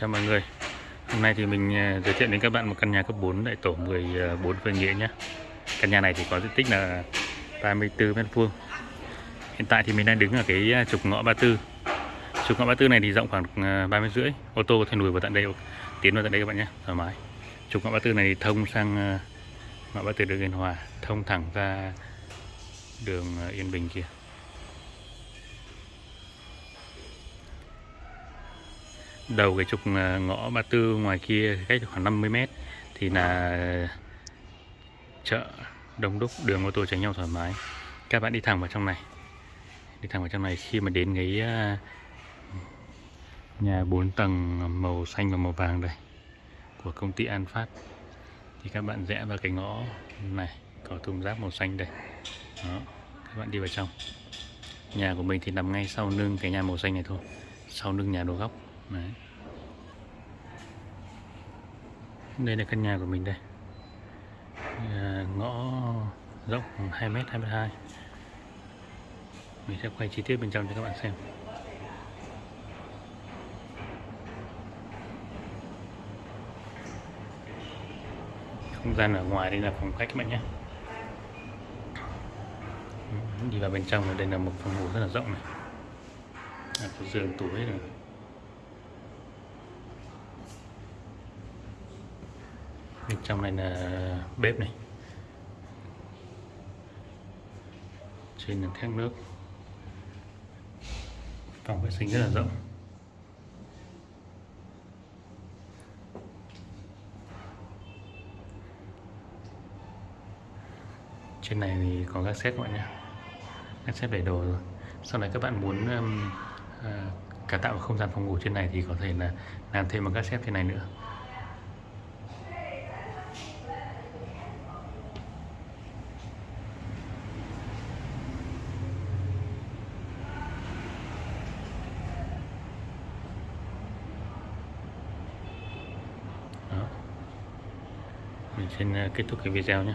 chào mọi người. Hôm nay thì mình à, giới thiệu đến các bạn một căn nhà cấp 4 tại tổ 14 à, Phương Nghĩa nhé. Căn nhà này thì có diện tích là 34 mét vuông. Hiện tại thì mình đang đứng ở cái à, trục ngõ 34 Trục ngõ 34 này thì rộng khoảng 30 rưỡi. Ô tô có thể lùi vào tận đây, tiến vào tận đây các bạn nhé, thoải mái. Trục ngõ 34 này thì thông sang ngõ 34 đường Yên Hòa Thông thẳng ra đường Yên Bình kia. Đầu cái trục à, ngõ ba tư ngoài kia cách khoảng 50 mét thì là chợ đông đúc, đường ô tô tránh nhau thoải mái. Các bạn đi thẳng vào trong này. Đi thẳng vào trong này khi mà đến cái à, nhà 4 tầng màu xanh và màu vàng đây của công ty An Phát thì các bạn rẽ vào cái ngõ này có thùng rác màu xanh đây. Đó, các bạn đi vào trong. Nhà của mình thì nằm ngay sau lưng cái nhà màu xanh này thôi, sau lưng nhà đồ góc. Đấy. Đây là căn nhà của mình đây. À, Ngõ rộng 2m 22 Mình sẽ quay chi tiết bên trong cho các bạn xem. Không gian ở ngoài đây là phòng khách các bạn nhé. Đi vào bên trong đây là một phòng ngủ rất là rộng này. À, Có giường tủ hết rồi bên trong này là bếp này. Trên là thác nước. Phòng vệ sinh rất là rộng. Trên này thì có các xếp các bạn nhé. Các xếp để đồ rồi. Sau này các bạn muốn um, uh, cải tạo không gian phòng ngủ trên này thì có thể là làm thêm một các xếp thế này nữa. Mình xin ờ, kết thúc cái video nhé.